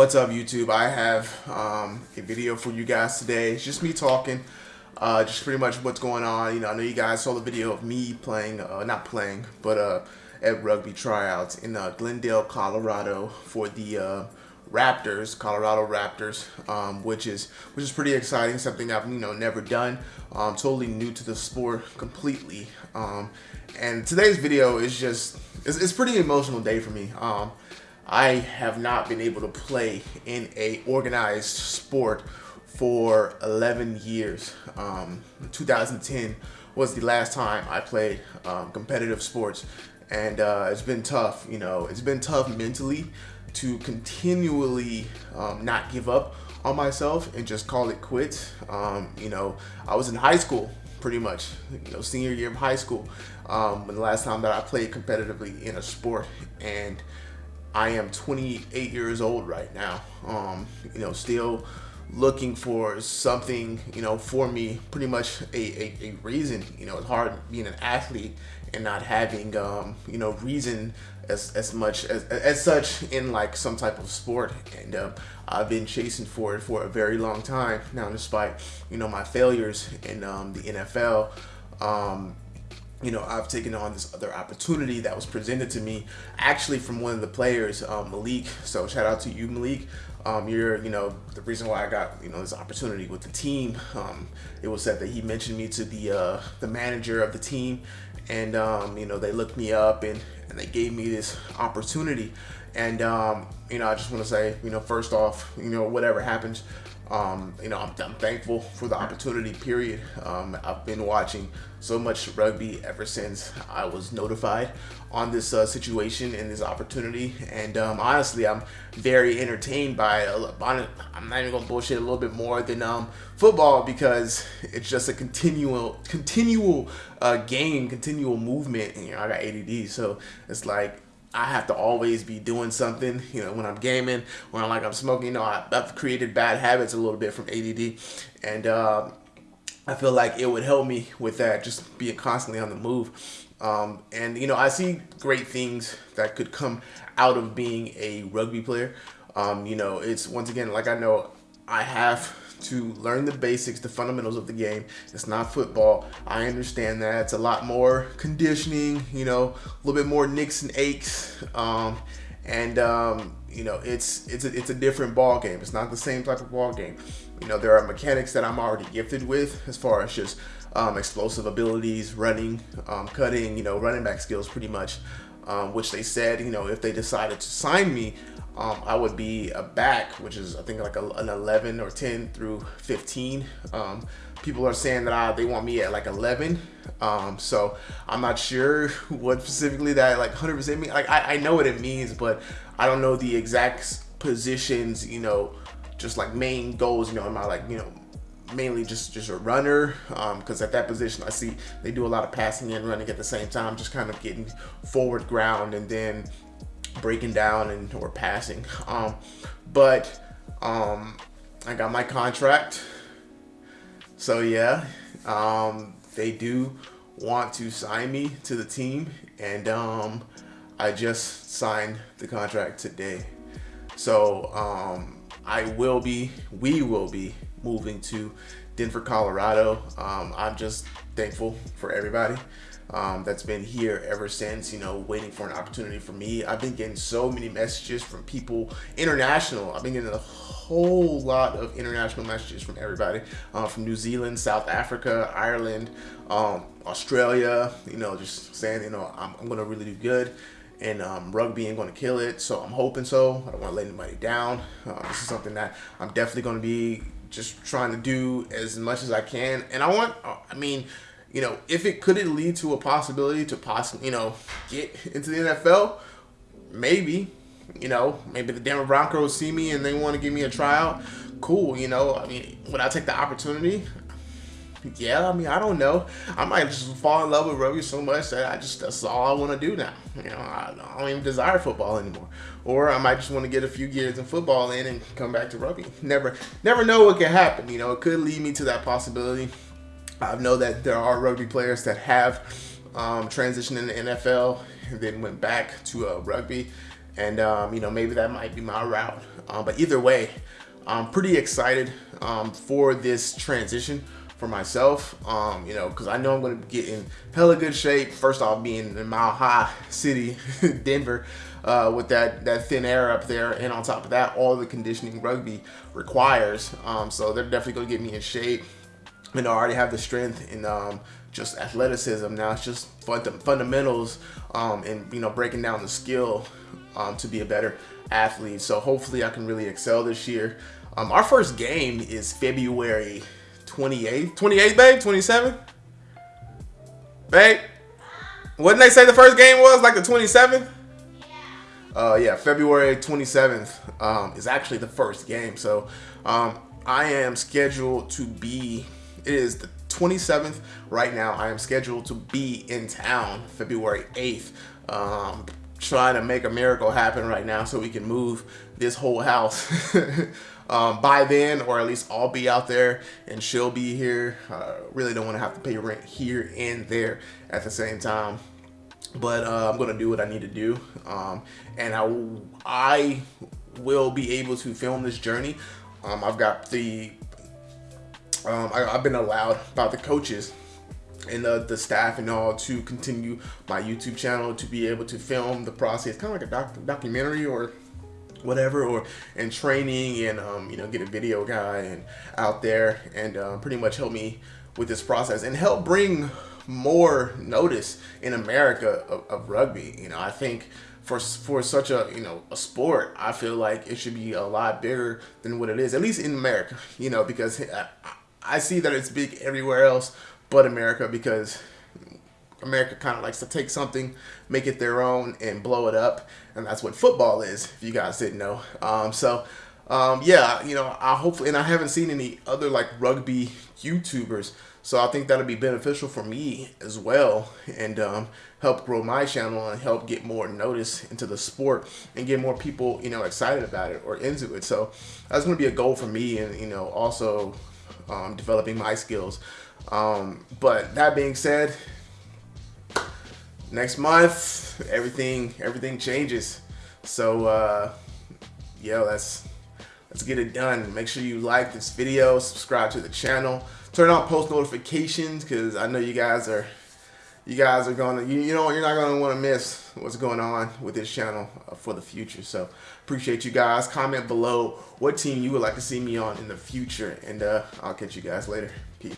What's up YouTube? I have um, a video for you guys today. It's just me talking, uh, just pretty much what's going on. You know, I know you guys saw the video of me playing, uh, not playing, but uh, at rugby tryouts in uh, Glendale, Colorado for the uh, Raptors, Colorado Raptors, um, which is which is pretty exciting. Something I've you know never done. Um, totally new to the sport completely. Um, and today's video is just it's, it's pretty emotional day for me. I have not been able to play in a organized sport for 11 years. Um, 2010 was the last time I played um, competitive sports and uh, it's been tough, you know, it's been tough mentally to continually um, not give up on myself and just call it quits. Um, you know, I was in high school pretty much, you know, senior year of high school um, when the last time that I played competitively in a sport and I am 28 years old right now. Um, you know, still looking for something, you know, for me, pretty much a, a, a, reason. You know, it's hard being an athlete and not having, um, you know, reason as, as much as, as such in like some type of sport. And um, I've been chasing for it for a very long time now, despite, you know, my failures in um, the NFL. Um, you know, I've taken on this other opportunity that was presented to me actually from one of the players, um, Malik. So shout out to you, Malik. Um, you're, you know, the reason why I got, you know, this opportunity with the team. Um, it was said that he mentioned me to the uh, the manager of the team, and um, you know, they looked me up and and they gave me this opportunity. And um, you know, I just want to say, you know, first off, you know, whatever happens, um, you know, I'm, I'm, thankful for the opportunity, period. Um, I've been watching so much rugby ever since I was notified on this uh, situation and this opportunity. And um, honestly, I'm very entertained by. I'm not even going to bullshit a little bit more than um, football because it's just a continual, continual uh, game, continual movement. And, you know, I got ADD, so it's like I have to always be doing something, you know, when I'm gaming, when I'm like I'm smoking, you know, I, have created bad habits a little bit from ADD. And uh, I feel like it would help me with that, just being constantly on the move. Um, and, you know, I see great things that could come out of being a rugby player. Um, you know, it's once again, like I know I have to learn the basics, the fundamentals of the game. It's not football. I understand that. It's a lot more conditioning, you know, a little bit more nicks and aches. Um, and um, you know, it's it's a, it's a different ball game. It's not the same type of ball game. You know, there are mechanics that I'm already gifted with as far as just um, explosive abilities, running, um, cutting, you know, running back skills pretty much, um, which they said, you know, if they decided to sign me, um, I would be a back, which is I think like a, an 11 or 10 through 15. Um, people are saying that I, they want me at like 11. Um, so I'm not sure what specifically that like 100% mean. Like I, I know what it means, but I don't know the exact positions, you know, just like main goals, you know, am I like, you know, mainly just just a runner because um, at that position I see they do a lot of passing and running at the same time just kind of getting forward ground and then breaking down and or passing. Um, but um, I got my contract. So yeah, um, they do want to sign me to the team and um, I just signed the contract today. So um, I will be, we will be moving to Denver, Colorado. Um, I'm just thankful for everybody um, that's been here ever since, you know, waiting for an opportunity for me. I've been getting so many messages from people international. I've been getting a whole lot of international messages from everybody uh, from New Zealand, South Africa, Ireland, um, Australia, you know, just saying, you know, I'm, I'm going to really do good and um, rugby ain't going to kill it. So I'm hoping so. I don't want to let anybody down. Uh, this is something that I'm definitely going to be just trying to do as much as I can. And I want, uh, I mean, you know, if it could lead to a possibility to possibly, you know, get into the NFL, maybe, you know, maybe the Denver Broncos see me and they want to give me a tryout. Cool, you know, I mean, would I take the opportunity? Yeah, I mean, I don't know. I might just fall in love with rugby so much that I just, that's all I want to do now. You know, I, I don't even desire football anymore. Or I might just want to get a few years in football in and come back to rugby. Never, never know what can happen. You know, it could lead me to that possibility. I know that there are rugby players that have um, transitioned in the NFL and then went back to uh, rugby. and um, you know maybe that might be my route. Um, but either way, I'm pretty excited um, for this transition for myself. Um, you know, because I know I'm going to get in hella good shape. First off, being in Mile High City, Denver, uh, with that that thin air up there, and on top of that, all the conditioning rugby requires. Um, so they're definitely going to get me in shape. Know, I already have the strength and um, just athleticism. Now it's just fundamentals um, and you know breaking down the skill um, to be a better athlete. So hopefully I can really excel this year. Um, our first game is February 28th. 28th, babe? 27th? Babe? Did they say the first game was? Like the 27th? Uh, yeah, February 27th um, is actually the first game. So um, I am scheduled to be, it is the 27th right now. I am scheduled to be in town February 8th. Um, trying to make a miracle happen right now so we can move this whole house um, by then, or at least I'll be out there and she'll be here. Uh, really don't want to have to pay rent here and there at the same time. But uh, I'm gonna do what I need to do, um, and I, I will be able to film this journey. Um, I've got the um, I, have been allowed by the coaches and the, the staff and all to continue my YouTube channel to be able to film the process, kind of like a doc, documentary or whatever, or and training and um, you know get a video guy and out there and uh, pretty much help me with this process and help bring more notice in America of, of rugby. You know, I think for for such a you know a sport, I feel like it should be a lot bigger than what it is, at least in America. You know, because I, I see that it's big everywhere else but America because America kind of likes to take something, make it their own, and blow it up, and that's what football is. If you guys didn't know, um, so um, yeah, you know, I hopefully, and I haven't seen any other like rugby YouTubers, so I think that'll be beneficial for me as well, and um, help grow my channel and help get more notice into the sport and get more people, you know, excited about it or into it. So that's going to be a goal for me, and you know, also um, developing my skills. Um, but that being said, next month everything everything changes. So uh, yo, let's let's get it done. Make sure you like this video, subscribe to the channel, turn on post notifications because I know you guys are you guys are gonna you, you know you're not gonna want to miss what's going on with this channel uh, for the future. So appreciate you guys. Comment below what team you would like to see me on in the future and uh, I'll catch you guys later. Peace